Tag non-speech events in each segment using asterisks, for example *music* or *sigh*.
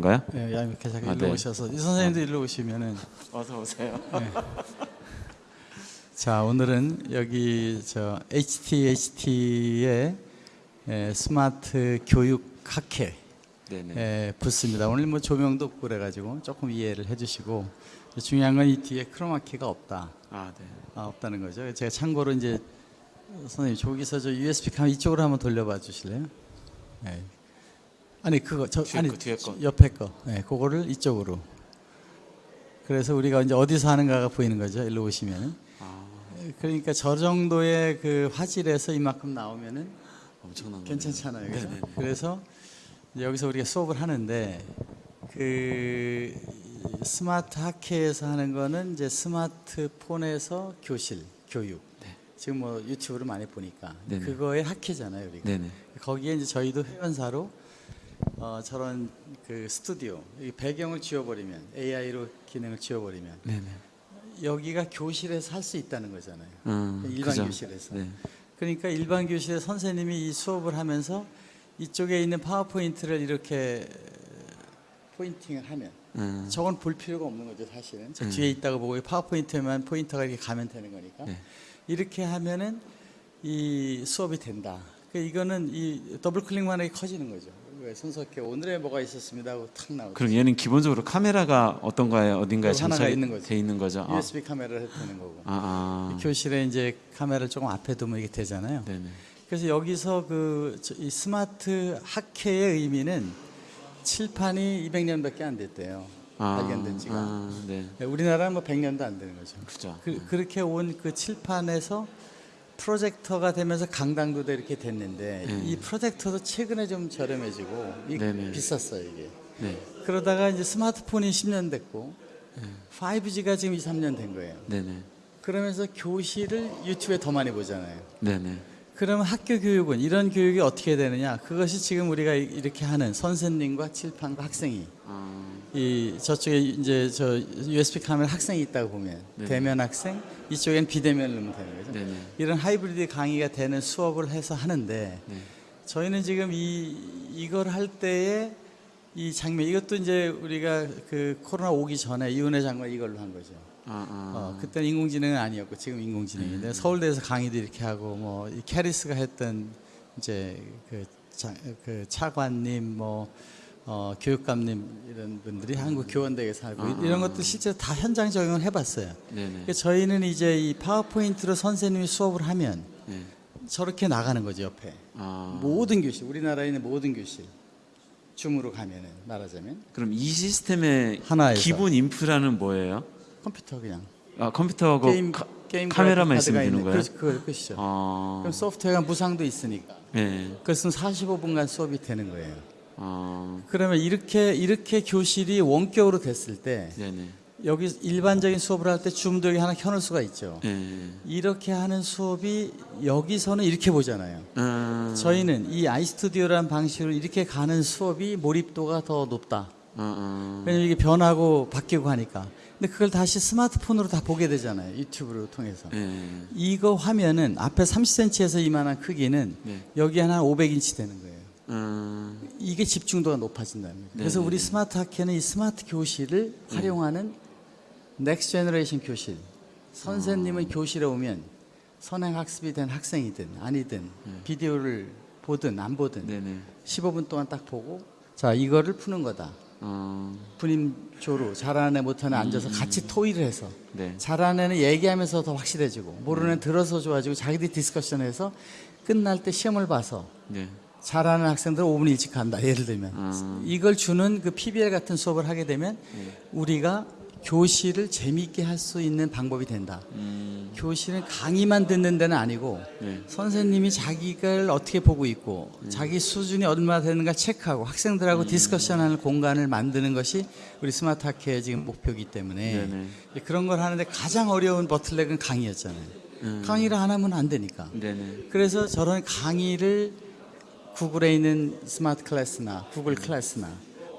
건가요? 네, 양육회 잠깐 아, 일로 네. 오셔서 이 선생님도 일로 오시면은 어서 오세요. 자 오늘은 여기 저 HTHT의 스마트 교육 학회 네네. 에, 부스입니다. 오늘 뭐 조명도 없고 그래가지고 조금 이해를 해주시고 중요한 건 이 뒤에 크로마키가 없다. 아 네. 아, 없다는 거죠. 제가 참고로 이제 선생님 저기서 저 USB 카메라 이쪽으로 한번 돌려봐 주실래요? 네. 아니 그거 저 아니 거, 뒤에 거. 옆에 거. 네, 그거를 이쪽으로. 그래서 우리가 이제 어디서 하는가가 보이는 거죠. 일로 오시면은. 아 그러니까 저 정도의 그 화질에서 이만큼 나오면은 엄청난 거. 괜찮잖아요. 그죠? 네네네. 그래서 여기서 우리가 수업을 하는데 그 스마트 학회에서 하는 거는 이제 스마트폰에서 교실 교육. 네. 지금 뭐 유튜브를 많이 보니까 네네. 그거의 학회잖아요, 우리가. 네네. 거기에 이제 저희도 회원사로 어, 저런 그 스튜디오 이 배경을 지워버리면 AI로 기능을 지워버리면 네네. 여기가 교실에서 할 수 있다는 거잖아요. 음, 일반 그죠. 교실에서. 네. 그러니까 일반 교실에 선생님이 이 수업을 하면서 이쪽에 있는 파워포인트를 이렇게 포인팅을 하면 음, 저건 볼 필요가 없는 거죠 사실은 저 음. 뒤에 있다가 보고 이 파워포인트만 포인터가 이렇게 가면 되는 거니까 네. 이렇게 하면은 이 수업이 된다. 그 이거는 이 더블 클릭만 하게 커지는 거죠. 왜 손석희 오늘의 뭐가 있었습니다 하고 탁 나오죠. 그럼 얘는 기본적으로 카메라가 어떤가에 어딘가에 장착이 있는 거죠. 돼 있는 거죠. 아, USB 카메라를 되는 거고. 아, 아. 교실에 이제 카메라를 조금 앞에 두면 이게 되잖아요. 네네. 그래서 여기서 그이 스마트 학회의 의미는 칠판이 200년밖에 안 됐대요. 아, 발견된 지가. 아, 네. 우리나라는 뭐 100년도 안 되는 거죠. 그죠. 그, 그렇게 온 그 칠판에서 프로젝터가 되면서 강당도도 이렇게 됐는데 음. 이 프로젝터도 최근에 좀 저렴해지고 이 네네. 비쌌어요 이게. 네. 그러다가 이제 스마트폰이 10년 됐고 5G가 지금 2, 3년 된 거예요. 네네. 그러면서 교실을 유튜브에 더 많이 보잖아요. 네네. 그러면 학교 교육은 이런 교육이 어떻게 되느냐? 그것이 지금 우리가 이- 이렇게 하는 선생님과 칠판과 학생이 아, 이 저쪽에 이제 저 USB 카메라 학생이 있다고 보면 네. 대면 학생 이쪽엔 비대면을 넣으면 되는 거죠. 네네. 이런 하이브리드 강의가 되는 수업을 해서 하는데 네. 저희는 지금 이 이걸 할 때에 이 장면 이것도 이제 우리가 그 코로나 오기 전에 이은혜 장관 이걸로 한 거죠. 아, 아. 어, 그때는 인공지능은 아니었고 지금 인공지능인데 음. 서울대에서 강의도 이렇게 하고 뭐이 캐리스가 했던 이제 그, 자, 그 차관님 뭐 어, 교육감님 이런 분들이 한국 교원대에서 하고 아, 이런 아. 것도 실제 다 현장 적용을 해봤어요. 그러니까 저희는 이제 이 파워포인트로 선생님이 수업을 하면 네. 저렇게 나가는 거죠 옆에 아. 모든 교실 우리나라에 있는 모든 교실 줌으로 가면은 말하자면 그럼 이 시스템의 하나에서. 기본 인프라는 뭐예요? 컴퓨터 그냥 아, 컴퓨터하고 게임 카, 게임 카메라만 있으면 되는 거예요? 그렇죠, 그거 끝이죠. 아. 그럼 소프트웨어가 무상도 있으니까. 네. 그것은 45분간 수업이 되는 거예요. 아. 그러면 이렇게 이렇게 교실이 원격으로 됐을 때 네네. 여기 일반적인 수업을 할 때 줌도 여기 하나 켜놓을 수가 있죠. 네. 이렇게 하는 수업이 여기서는 이렇게 보잖아요. 아. 저희는 이 아이스튜디오라는 방식으로 이렇게 가는 수업이 몰입도가 더 높다. 아, 아. 왜냐면 이게 변하고 바뀌고 하니까. 근데 그걸 다시 스마트폰으로 다 보게 되잖아요. 유튜브를 통해서. 네. 이거 화면은 앞에 30cm에서 이만한 크기는 네. 여기 하나 500인치 되는 거예요. 아. 이게 집중도가 높아진다는 거예요. 그래서 네. 우리 스마트 학회는 이 스마트 교실을 활용하는 next generation 교실. 선생님은 교실에 오면 선행 학습이 된 학생이든 아니든 비디오를 보든 안 보든 네네. 15분 동안 딱 보고 자 이거를 푸는 거다. 아. 분임조로 잘하는 애 못하는 애 앉아서 같이 토의를 해서 네. 잘하는 애는 얘기하면서 더 확실해지고 모르는 애는 들어서 좋아지고 자기들이 디스커션해서 끝날 때 시험을 봐서 네. 잘하는 학생들은 5분 일찍 간다. 예를 들면 아. 이걸 주는 그 PBL 같은 수업을 하게 되면 네. 우리가 교실을 재미있게 할 수 있는 방법이 된다. 음. 교실은 강의만 듣는 데는 아니고 네. 선생님이 자기를 어떻게 보고 있고 자기 수준이 얼마나 되는가 체크하고 학생들하고 디스커션하는 공간을 만드는 것이 우리 스마트 학회의 지금 목표이기 때문에 네네. 그런 걸 하는데 가장 어려운 bottleneck은 강의였잖아요. 강의를 안 하면 안 되니까. 네네. 그래서 저런 강의를 구글에 있는 smart class나 구글 class나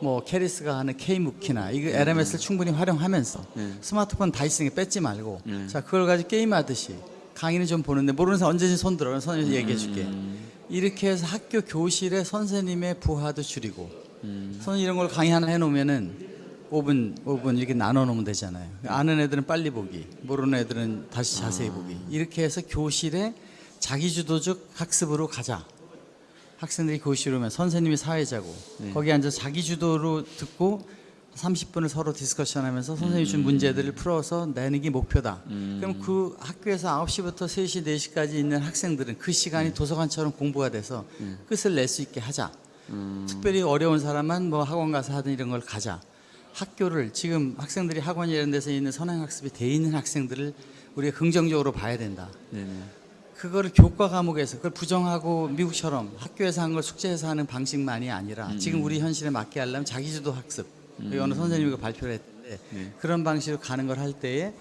뭐 KERIS가 하는 K-MOOC이나 이거 LMS를 충분히 활용하면서 네. 스마트폰 다 있으니까 뺏지 말고 네. 자 그걸 가지고 게임하듯이 강의는 좀 보는데 모르는 사람 언제든지 손 들어 선생님 얘기해 줄게 음. 이렇게 해서 학교 교실에 선생님의 부하도 줄이고 선생님 이런 걸 강의 하나 해놓으면은 5분, 5분 이렇게 나눠 놓으면 되잖아요. 아는 애들은 빨리 보기, 모르는 애들은 다시 자세히 보기. 이렇게 해서 교실에 자기주도적 학습으로 가자. 학생들이 교실에 오면 선생님이 사회자고 거기 앉아서 자기 주도로 듣고 30분을 서로 discussion 하면서 선생님이 준 문제들을 풀어서 내는 게 목표다. 그럼 그 학교에서 9시부터 3시, 4시까지 있는 학생들은 그 시간이 도서관처럼 공부가 돼서 끝을 낼 수 있게 하자. 특별히 어려운 사람은 뭐 학원 가서 하든 이런 걸 가자. 학교를 지금 학생들이 학원 이런 데서 있는 선행학습이 돼 있는 학생들을 우리가 긍정적으로 봐야 된다. 네네. 그거를 교과 과목에서 그걸 부정하고 미국처럼 학교에서 한 걸 숙제해서 하는 방식만이 아니라 지금 우리 현실에 맞게 하려면 자기주도 학습. 여기 어느 선생님이 그 발표를 했는데 그런 방식으로 가는 걸 할 때에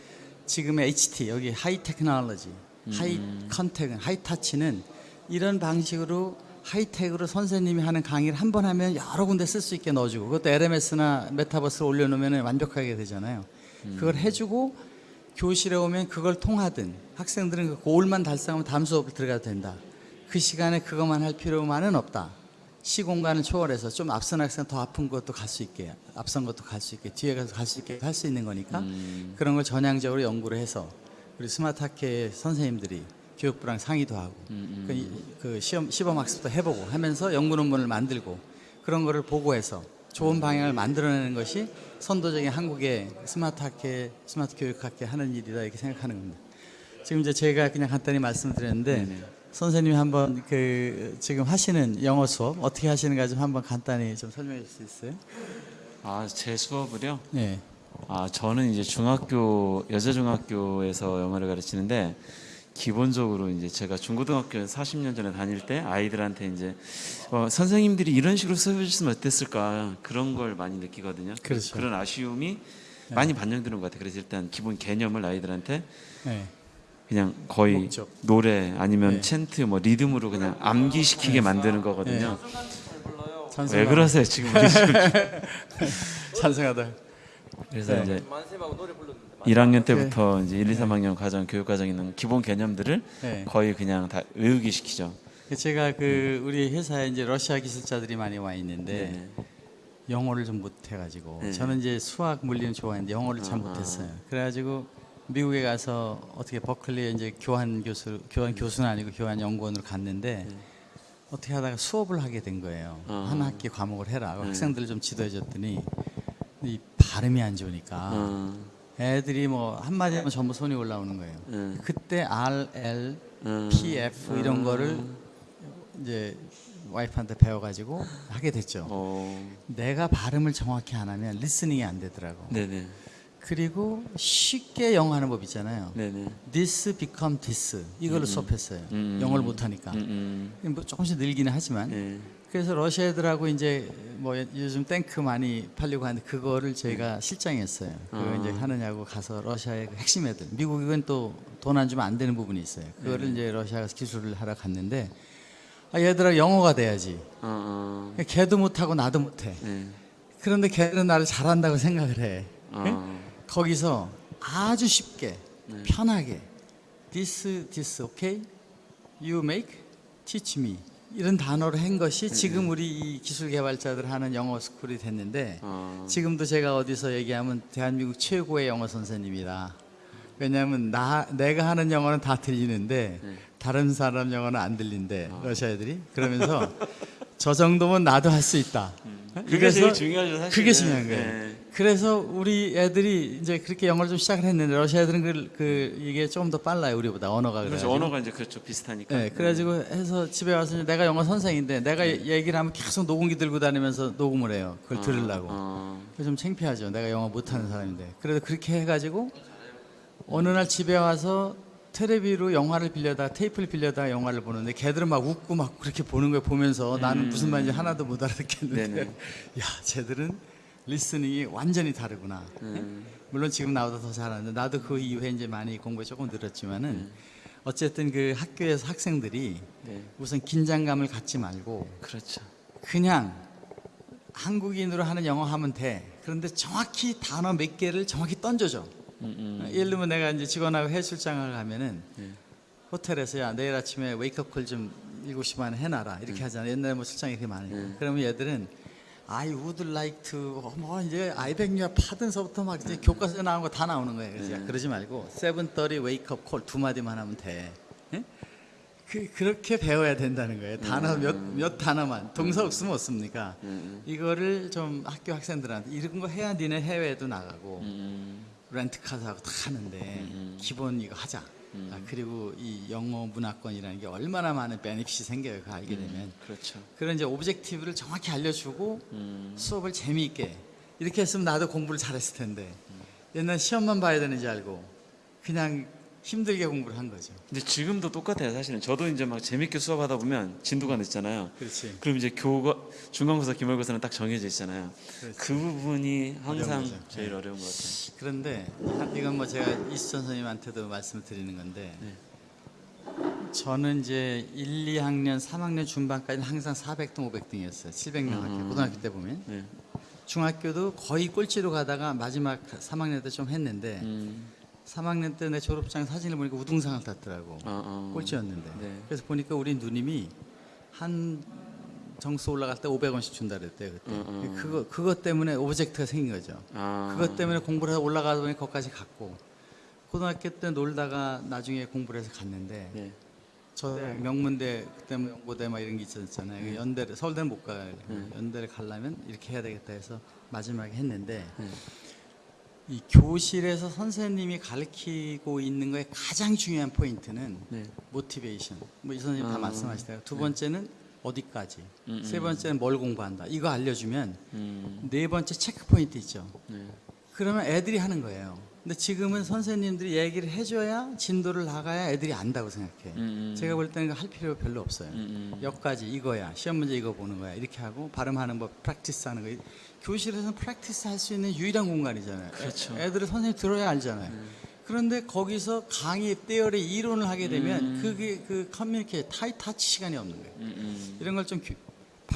지금의 HT 여기 high technology high contact은 high touch는 이런 방식으로 high tech으로 선생님이 하는 강의를 한 번 하면 여러 군데 쓸 수 있게 넣어주고 그것도 LMS나 메타버스를 올려놓으면 완벽하게 되잖아요. 그걸 해주고 교실에 오면 그걸 통하든 학생들은 그 goal만 달성하면 다음 수업을 들어가도 된다. 그 시간에 그것만 할 필요만은 없다. 시공간을 초월해서 좀 앞선 학생 더 앞선 것도 갈 수 있게 앞선 것도 갈 수 있게 뒤에 가서 갈 수 있게 할 수 있는 거니까 그런 걸 전향적으로 연구를 해서 우리 스마트 학회 선생님들이 교육부랑 상의도 하고 그, 이- 그 시험 시범 학습도 해보고 하면서 연구 논문을 만들고 그런 거를 보고해서 좋은 방향을 만들어내는 것이 선도적인 한국의 스마트 학회, 스마트 교육 학회 하는 일이다 이렇게 생각하는 겁니다. 지금 이제 제가 그냥 간단히 말씀드렸는데 선생님이 한번 그 지금 하시는 영어 수업 어떻게 하시는가 좀 한번 간단히 좀 설명해 주실 수 있어요? 아, 제 수업을요? 네. 아, 저는 이제 중학교 여자 중학교에서 영어를 가르치는데 기본적으로 이제 제가 중고등학교 40년 전에 다닐 때 아이들한테 이제 어, 선생님들이 이런 식으로 수업해 주셨으면 어땠을까 그런 걸 많이 느끼거든요. 그렇죠. 그런 아쉬움이 많이 반영되는 것 같아요. 그래서 일단 기본 개념을 아이들한테 네. 그냥 거의 목적. 노래 아니면 네. 챈트 뭐 리듬으로 그냥 암기시키게 만드는 거거든요. 찬성하다. 왜 그러세요 지금 우리 지금 *laughs* 찬성하다. 그래서 네. 이제 만세하고 노래 불렀는데 1학년 때부터 이제 1, 2, 3학년 과정 교육 과정에 있는 기본 개념들을 네. 거의 그냥 다 외우기 시키죠. 제가 그 우리 회사에 이제 러시아 기술자들이 많이 와 있는데 네. 영어를 좀 못해가지고 네. 저는 이제 수학 물리는 좋아했는데 영어를 잘 아. 못했어요. 그래가지고 미국에 가서 어떻게 버클리에 이제 교환 교수 교환 교수는 아니고 교환 연구원으로 갔는데 어떻게 하다가 수업을 하게 된 거예요. 네. 아. 한 학기 과목을 해라. 네. 학생들 좀 지도해 줬더니 이 발음이 안 좋으니까 어, 애들이 뭐 한마디 하면 전부 손이 올라오는 거예요. 네. 그때 R, L, 어, PF 이런 거를 이제 와이프한테 배워가지고 하게 됐죠. 어, 내가 발음을 정확히 안 하면 리스닝이 안 되더라고. 네네, 그리고 쉽게 영어 하는 법 있잖아요. 네네. This become this 이걸로 수업했어요. 음. 영어를 못하니까. 음, 음, 뭐 조금씩 늘기는 하지만 네. 그래서 러시아 애들하고 이제 뭐 요즘 탱크 많이 팔리고 하는데 그거를 저희가 실장했어요. 그거 아. 이제 하느냐고 가서 러시아의 그 핵심 애들. 미국은 또 돈 안 주면 안 되는 부분이 있어요. 그거를 이제 러시아 가서 기술을 하러 갔는데 아 얘들아 영어가 돼야지. 어, 어, 걔도 못하고 나도 못해. 네. 그런데 걔들은 나를 잘한다고 생각을 해. 어, 거기서 아주 쉽게 편하게 this this okay you make teach me 이런 단어로 한 것이 지금 우리 이 기술 개발자들 하는 영어 스쿨이 됐는데 어, 지금도 제가 어디서 얘기하면 대한민국 최고의 영어 선생님이다. 왜냐하면 나 내가 하는 영어는 다 들리는데 다른 사람 영어는 안 들린대 러시아 애들이 그러면서 *laughs* 저 정도면 나도 할 수 있다. 그게 제일 중요하죠 사실. 그게 중요한 거예요. 네. 그래서 우리 애들이 이제 그렇게 영어를 좀 시작을 했는데 러시아 애들은 그, 그 이게 조금 더 빨라요 우리보다 언어가 그렇죠. 그래가지고. 언어가 이제 그렇죠 비슷하니까. 네, 그래가지고 해서 집에 와서 내가 영어 선생인데 내가 얘기를 하면 계속 녹음기 들고 다니면서 녹음을 해요. 그걸 들으려고. 어, 그래서 좀 창피하죠. 내가 영어 못하는 사람인데. 그래도 그렇게 해가지고 어느 날 집에 와서 텔레비로 영화를 빌려다 테이프를 빌려다 영화를 보는데 걔들은 막 웃고 막 그렇게 보는 걸 보면서 나는 무슨 말인지 하나도 못 알아듣겠는데. *laughs* 야 쟤들은 리스닝이 완전히 다르구나. 음. 물론 지금 나보다 더 잘하는데 나도 그 이후에 이제 많이 공부에 조금 늘었지만은 어쨌든 그 학교에서 학생들이 네. 우선 긴장감을 갖지 말고 그렇죠. 그냥 한국인으로 하는 영어 하면 돼. 그런데 정확히 단어 몇 개를 정확히 던져줘. 음, 음. 예를 들면 내가 이제 직원하고 해출장을 가면은 네. 호텔에서 야 내일 아침에 웨이크업 콜좀 7시 반에 해놔라 음. 이렇게 하잖아. 옛날에 뭐 출장이 그렇게 많으니까. 네. 그러면 얘들은 I would like to 뭐 이제 you pardon서부터 막 이제 교과서에 나온 거다 나오는 거예요. 그래서 야, 그러지 말고 7:30 wake up call 두 마디만 하면 돼. 예? 그 그렇게 배워야 된다는 거예요. 단어 몇 몇 단어만 동사 없으면 없습니까? 이거를 좀 학교 학생들한테 이런 거 해야 니네 해외에도 나가고 음, 렌트카도 다 하는데 기본 이거 하자. 아, 그리고 이 영어 문화권이라는 게 얼마나 많은 benefit이 생겨요. 그거 알게 되면. 그렇죠. 그런 이제 objective를 정확히 알려주고 음, 수업을 재미있게 이렇게 했으면 나도 공부를 잘했을 텐데 옛날 시험만 봐야 되는지 알고 그냥 힘들게 공부를 한 거죠. 근데 지금도 똑같아요. 사실은 저도 이제 막 재밌게 수업하다 보면 진도가 늦잖아요. 그렇지. 그럼 이제 교과 중간고사, 기말고사는 딱 정해져 있잖아요. 그렇지. 그 부분이 항상. 제일 어려운 것 같아요. 그런데 이건 뭐 제가 이수천 선생님한테도 말씀을 드리는 건데 네. 저는 이제 1, 2학년, 3학년 중반까지는 항상 400등, 500등이었어요. 700명 학교 고등학교 때 보면 네. 중학교도 거의 꼴찌로 가다가 마지막 3학년 때 좀 했는데 음, 3학년 때 내 졸업장 사진을 보니까 우등상을 탔더라고. 어, 어. 꼴찌였는데. 네. 그래서 보니까 우리 누님이 한 점수 올라갈 때 500원씩 준다 그랬대요 그때. 어, 어. 그거 그것 때문에 object가 생긴 거죠. 아, 그것 때문에 공부를 해서 올라가다 보니 거기까지 갔고 고등학교 때 놀다가 나중에 공부를 해서 갔는데 네. 저 명문대 그때 뭐 연고대 막 이런 게 있었잖아요. 그 연대를 서울대는 못 가요. 연대를 가려면 이렇게 해야 되겠다 해서 마지막에 했는데 네. 이 교실에서 선생님이 가르치고 있는 거에 가장 중요한 포인트는 네. motivation. 뭐 이 선생님 다 아, 말씀하시다가 두 번째는 어디까지, 음, 세 번째는 뭘 공부한다. 이거 알려주면 음, 네 번째 체크 포인트 있죠. 네. 그러면 애들이 하는 거예요. 근데 지금은 선생님들이 얘기를 해줘야 진도를 나가야 애들이 안다고 생각해. 음, 음. 제가 볼 때는 할 필요 별로 없어요. 음, 음. 여기까지 이거야. 시험 문제 이거 보는 거야. 이렇게 하고 발음하는 법, practice 하는 거. 교실에서는 practice 할 수 있는 유일한 공간이잖아요. 그렇죠. 애, 애들은 선생님 들어야 알잖아요. 그런데 거기서 강의, theory 이론을 하게 되면 그게 그 커뮤니케이션, 타이 타치 시간이 없는 거예요. 음, 음. 이런 걸 좀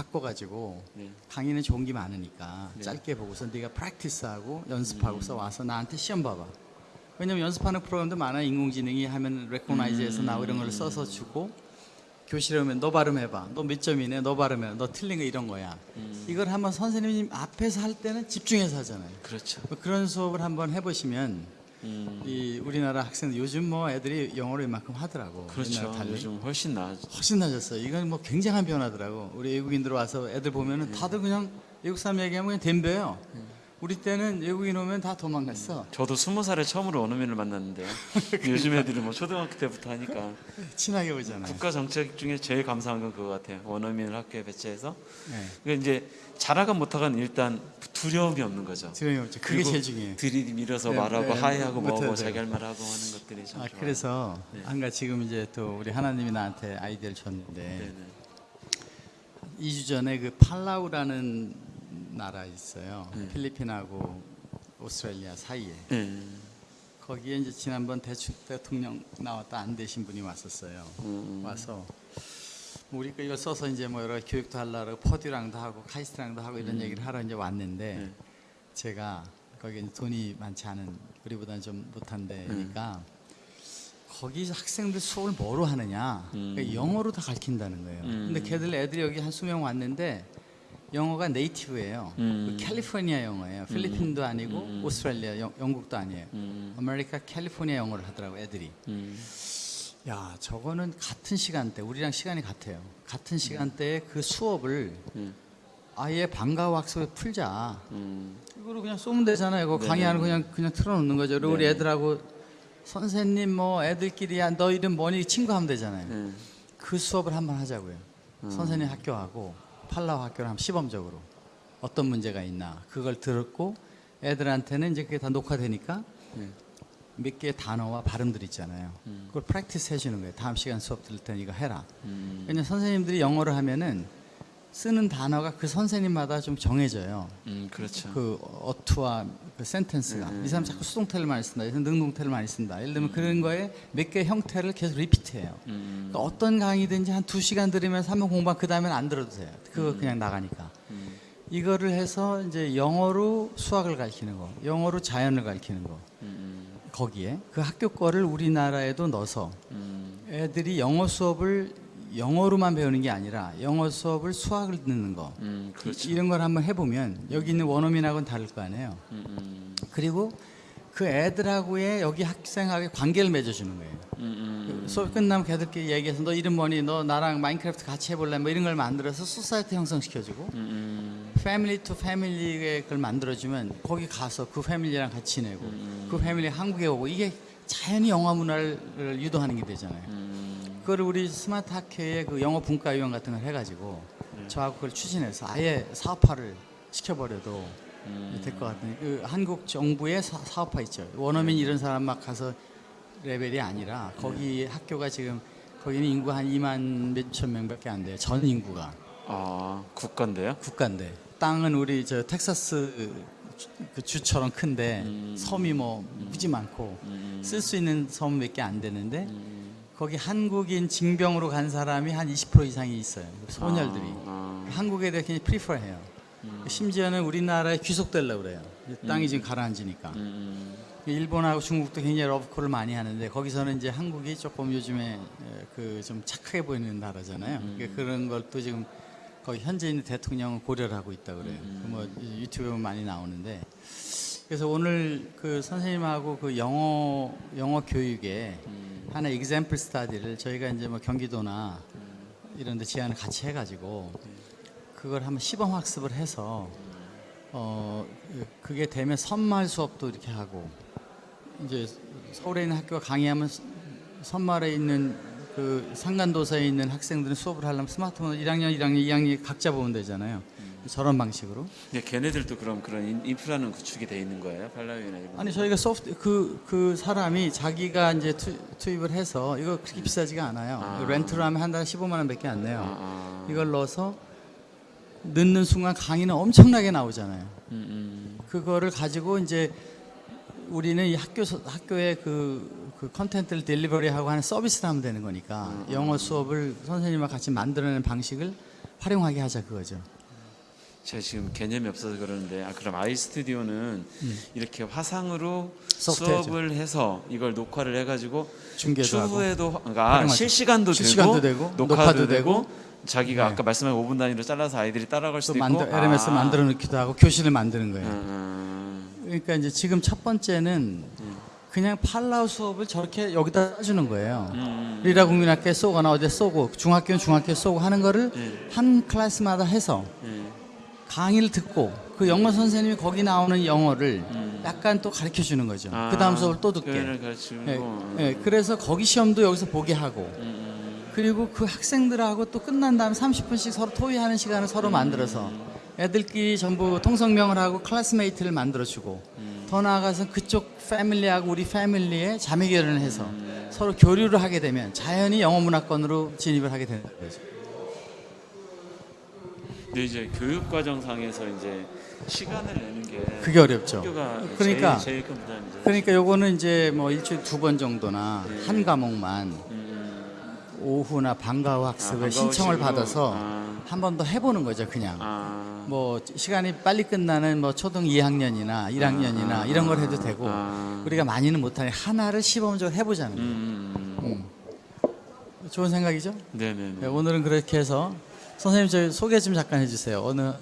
바꿔가지고 네. 강의는 좋은 게 많으니까 짧게 보고서 네가 practice하고 연습하고서 와서 나한테 시험 봐봐. 왜냐면 연습하는 프로그램도 많아. 인공지능이 하면 recognize해서 나오고 이런 걸 써서 주고 교실에 오면 너 발음해봐. 너 몇 점이네. 너 발음해. 너 틀린 거 이런 거야. 이걸 한번 선생님 앞에서 할 때는 집중해서 하잖아요. 그렇죠. 뭐 그런 수업을 한번 해보시면 음, 이 우리나라 학생들 요즘 뭐 애들이 영어를 이만큼 하더라고. 그렇죠. 요즘 훨씬 나아. 훨씬 낮았어요. 이건 뭐 굉장한 변화더라고. 우리 외국인들 와서 애들 보면은 다들 그냥 외국 사람 얘기하면 그냥 덤벼요. 우리 때는 외국인 오면 다 도망갔어. 저도 스무 살에 처음으로 원어민을 만났는데요. *laughs* 요즘 애들이 뭐 초등학교 때부터 하니까 친하게 보잖아요. 국가 정책 중에 제일 감사한 건 그거 같아요. 원어민을 학교에 배치해서 네. 그러니까 이제 잘하건 못하건 일단 두려움이 없는 거죠. 두려움이 없죠. 그게 제일 중요해요. 들이밀어서 네, 말하고 네, 하이하고 뭐하고. 자기 할 말하고 하는 것들이 참 아, 좋아요. 그래서 네. 한가 지금 이제 또 우리 하나님이 나한테 아이디어를 줬는데 네네. 2주 전에 그 팔라우라는 나라 있어요. 네. 필리핀하고 오스트레일리아 사이에. 네. 거기에 이제 지난번 대추 대통령 나왔다 안 되신 분이 왔었어요. 음, 와서 뭐 우리가 이걸 써서 이제 뭐 여러 교육도 하려고 퍼듀랑도 하고 카이스트랑도 하고 이런 얘기를 하러 이제 왔는데 네. 제가 거기 돈이 많지 않은 우리보다는 좀 못한 데니까 거기 학생들 수업을 뭐로 하느냐 음. 그러니까 영어로 다 가르친다는 거예요. 음. 근데 걔들 애들이 여기 한 수명 왔는데 영어가 native예요. 음. 그 캘리포니아 영어예요. 필리핀도 아니고 음. 오스트레일리아 영, 영국도 아니에요. 음, 아메리카 캘리포니아 영어를 하더라고 애들이. 음, 야 저거는 같은 시간대 우리랑 시간이 같아요. 같은 시간대에 그 수업을 음, 아예 방과후 학습에 풀자. 음, 이거로 그냥 쏘면 되잖아요. 이거 네네. 강의하는 거 그냥 그냥 틀어놓는 거죠. 그리고 우리 네네. 애들하고 선생님 뭐 애들끼리야 너 이름 뭐니 친구 하면 되잖아요. 네. 그 수업을 한번 하자고요. 음. 선생님 학교하고 팔라우 학교를 한번 시범적으로 어떤 문제가 있나 그걸 들었고 애들한테는 이제 그게 다 녹화되니까 네. 몇 개의 단어와 발음들 있잖아요. 음. 그걸 프랙티스 해주는 거예요. 다음 시간 수업 들을 테니 이거 해라. 음, 왜냐면 선생님들이 영어를 하면은 쓰는 단어가 그 선생님마다 좀 정해져요. 음, 그렇죠. 그 어투와 그 센텐스가 음, 이 사람 자꾸 수동태를 많이 쓴다, 이 사람 능동태를 많이 쓴다. 예를 들면 그런 거에 몇 개의 형태를 계속 리피트해요. 음, 그러니까 어떤 강의든지 한 두 시간 들으면서 한번 공부한 그 다음에는 안 들어도 돼요. 그거 그냥 나가니까. 음, 이거를 해서 이제 영어로 수학을 가르치는 거, 영어로 자연을 가르치는 거. 음, 거기에 그 학교 거를 우리나라에도 넣어서 음, 애들이 영어 수업을 영어로만 배우는 게 아니라 영어 수업을 수학을 듣는 거 음, 그렇죠. 이런 걸 한번 해보면 여기 있는 원어민하고는 다를 거 아니에요. 음, 음, 그리고 그 애들하고의 여기 학생하고의 관계를 맺어주는 거예요. 음, 수업 끝나면 걔들끼리 얘기해서 너 이름 뭐니? 너 나랑 마인크래프트 같이 해볼래? 뭐 이런 걸 만들어서 society 형성시켜주고 음, family to family의 그걸 만들어주면 거기 가서 그 family랑 같이 지내고 그 패밀리 한국에 오고 이게 자연히 영화 문화를 유도하는 게 되잖아요. 음, 그걸 우리 스마트 학회의 그 영어 분과위원 같은 걸 해가지고 저하고 그걸 추진해서 아예 사업화를 시켜버려도 될것 같은 그 한국 정부의 사, 사업화 있죠. 원어민 이런 사람 막 가서 레벨이 아니라 거기 학교가 지금 거기는 인구 한 2만 몇천 명밖에 안 돼요. 전 인구가. 아, 국가인데요? 국가인데. 땅은 우리 저 텍사스 그 주처럼 큰데 섬이 뭐 무지 많고 쓸수 있는 섬 몇 개 안 되는데 거기 한국인 징병으로 간 사람이 한 20% 이상이 있어요 소녀들이 아, 한국에 대해 굉장히 프리퍼해요. 심지어는 우리나라에 귀속되려고 그래요. 땅이 지금 가라앉으니까. 음, 일본하고 중국도 굉장히 러브콜을 많이 하는데 거기서는 이제 한국이 조금 요즘에 그 좀 착하게 보이는 나라잖아요. 그러니까 그런 것도 지금 거기 현재 있는 대통령은 고려를 하고 있다 그래요. 그뭐 유튜브에 많이 나오는데 그래서 오늘 그 선생님하고 그 영어 영어 교육에 하나 example 스타디를 저희가 이제 뭐 경기도나 이런 데 제안을 같이 해가지고 그걸 한번 시범 학습을 해서 어 그게 되면 선말 수업도 이렇게 하고 이제 서울에 있는 학교가 강의하면 스- 선말에 있는 그 산간도서에 있는 학생들은 수업을 하려면 스마트폰을 1학년, 1학년, 2학년 각자 보면 되잖아요. 저런 방식으로. 근데 걔네들도 그럼 그런 인- 인프라는 구축이 돼 있는 거예요? 팔라우나 이런. 아니 저희가 소프트 그그 사람이 자기가 이제 투, 투입을 해서 이거 그렇게 비싸지가 않아요. 아. 렌트로 하면 한 달에 15만 원밖에 안 내요. 아, 아, 이걸 넣어서 넣는 순간 강의는 엄청나게 나오잖아요. 음, 그거를 가지고 이제 우리는 이 학교 서- 학교에 그, 그 컨텐츠를 딜리버리하고 하는 서비스를 하면 되는 거니까 영어 수업을 선생님과 같이 만들어내는 방식을 활용하게 하자 그거죠. 제가 지금 개념이 없어서 그러는데 아 그럼 아이 스튜디오는 이렇게 화상으로 음. 소프트웨어죠. 수업을 해서 이걸 녹화를 해가지고 추후에도 그러니까. 실시간도, 실시간도 되고, 되고, 녹화도, 되고, 되고, 자기가 네. 아까 말씀한 5분 단위로 잘라서 아이들이 따라갈 또 수도 만들 있고 LMS 아. 만들어 놓기도 하고 교실을 만드는 거예요. 음, 그러니까 이제 지금 첫 번째는 그냥 팔라우 수업을 저렇게 여기다 써주는 거예요. 음, 리라 국민학교에 쏘거나 어디에 쏘고 중학교는 중학교에 쏘고 하는 거를 네. 한 클래스마다 해서 음, 강의를 듣고 그 영어 선생님이 거기 나오는 영어를 약간 또 가르쳐 주는 거죠. 아, 그 다음 수업을 또 듣게. 예, 음, 예, 그래서 거기 시험도 여기서 보게 하고. 음, 그리고 그 학생들하고 또 끝난 다음에 30분씩 서로 토의하는 시간을 서로 만들어서 애들끼리 전부 통성명을 하고 classmate를 만들어주고 더 나아가서 그쪽 family하고 우리 family의 자매 결연을 해서 서로 교류를 하게 되면 자연히 영어 문화권으로 진입을 하게 되는 거죠. 근데 이제 교육 과정상에서 이제 시간을 내는 게 그게 어렵죠. 그러니까 제일, 제일. 그러니까 요거는 이제 뭐 일주일 두 번 정도나 한 과목만 음, 오후나 방과 후 학습을 아, 신청을. 받아서 아. 한번 더 해보는 거죠, 그냥. 아, 뭐 시간이 빨리 끝나는 뭐 초등 2학년이나 1학년이나 아, 이런 걸 해도 되고 아. 우리가 많이는 못하니 하나를 시범적으로 해보자는 거예요. 음, 음, 좋은 생각이죠? 네네네. 네, 오늘은 그렇게 해서 선생님 저희 소개 좀 잠깐 해주세요. 어느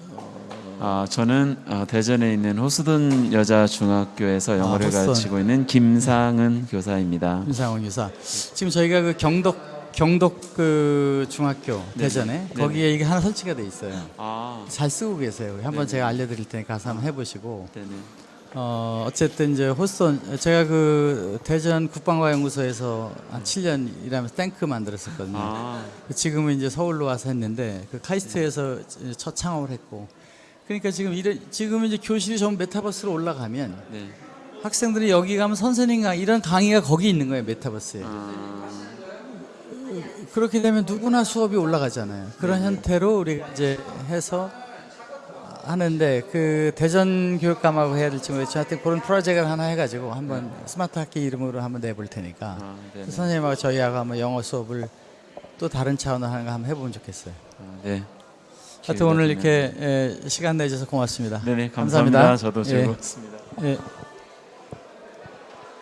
아, 저는 어, 대전에 있는 호수든 여자 중학교에서 영어를 아. 가르치고 있는 김상은 교사입니다. 윤상원 유사. 지금 저희가 그 경덕 경덕 그 중학교 대전에 네네. 거기에 이게 하나 설치가 돼 있어요. 아, 잘 쓰고 계세요. 한번 네네. 제가 알려드릴 테니까 가서 한번 해보시고. 어 어쨌든 이제 호스턴 제가 그 대전 국방과 연구소에서 한 7년 일하면서 탱크 만들었었거든요. 아, 지금은 이제 서울로 와서 했는데 그 카이스트에서 첫 창업을 했고. 그러니까 지금 이런 지금 이제 교실이 전부 메타버스로 올라가면 네. 학생들이 여기 가면 선생님 강 이런 강의가 거기 있는 거예요 메타버스에. 아, 그렇게 되면 누구나 수업이 올라가잖아요. 그런 형태로 우리가 이제 해서 하는데 그 대전 교육감하고 해야 될지 모르겠지만 하여튼 그런 프로젝트를 하나 해가지고 한번 스마트 학기 이름으로 한번 내볼 테니까 아, 네네. 선생님하고 저희하고 한번 영어 수업을 또 다른 차원으로 하는 거 한번 해보면 좋겠어요. 아, 네. 하여튼 오늘 이렇게 예, 시간 내주셔서 고맙습니다. 네네 감사합니다. 감사합니다. 저도 예. 즐거웠습니다. 예.